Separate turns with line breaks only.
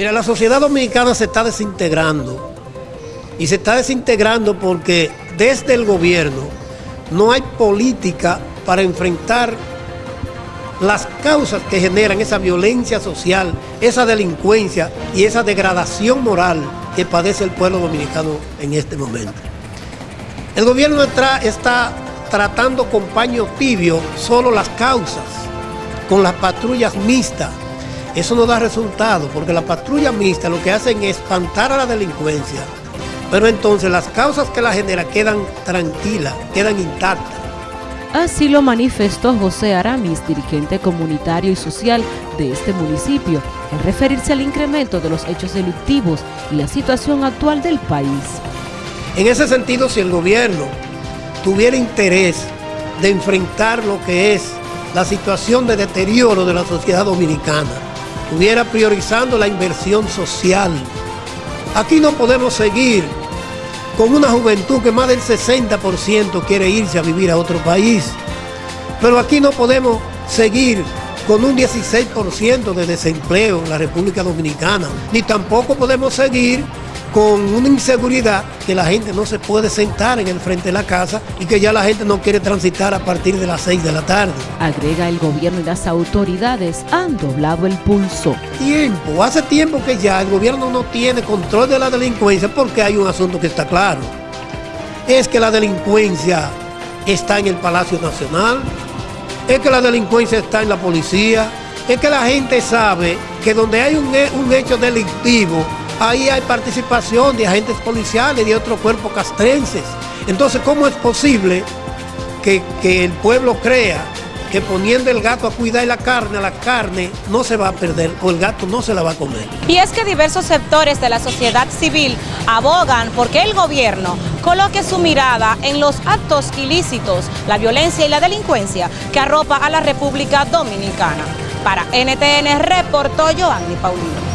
Mira, la sociedad dominicana se está desintegrando. Y se está desintegrando porque desde el gobierno no hay política para enfrentar las causas que generan esa violencia social, esa delincuencia y esa degradación moral que padece el pueblo dominicano en este momento. El gobierno está, tratando con paño tibio solo las causas, con las patrullas mixtas. Eso no da resultado, porque las patrullas mixtas lo que hacen es espantar a la delincuencia, pero entonces las causas que la genera quedan tranquilas, quedan intactas.
Así lo manifestó José Aramis, dirigente comunitario y social de este municipio, al referirse al incremento de los hechos delictivos y la situación actual del país.
En ese sentido, si el gobierno tuviera interés de enfrentar lo que es la situación de deterioro de la sociedad dominicana, estuviera priorizando la inversión social. Aquí no podemos seguir con una juventud que más del 60% quiere irse a vivir a otro país. Pero aquí no podemos seguir con un 16% de desempleo en la República Dominicana, ni tampoco podemos seguir con una inseguridad que la gente no se puede sentar en el frente de la casa y que ya la gente no quiere transitar a partir de las 6 de la tarde.
Agrega el gobierno y las autoridades han doblado el pulso.
Tiempo, hace tiempo que ya el gobierno no tiene control de la delincuencia porque hay un asunto que está claro. Es que la delincuencia está en el Palacio Nacional, es que la delincuencia está en la policía, es que la gente sabe que donde hay un, un hecho delictivo ahí hay participación de agentes policiales de otros cuerpos castrenses. Entonces, ¿cómo es posible que, el pueblo crea que poniendo el gato a cuidar la carne, la carne no se va a perder o el gato no se la va a comer.
Y es que diversos sectores de la sociedad civil abogan porque el gobierno coloque su mirada en los actos ilícitos, la violencia y la delincuencia que arropa a la República Dominicana. Para NTN reportó Joanny Paulino.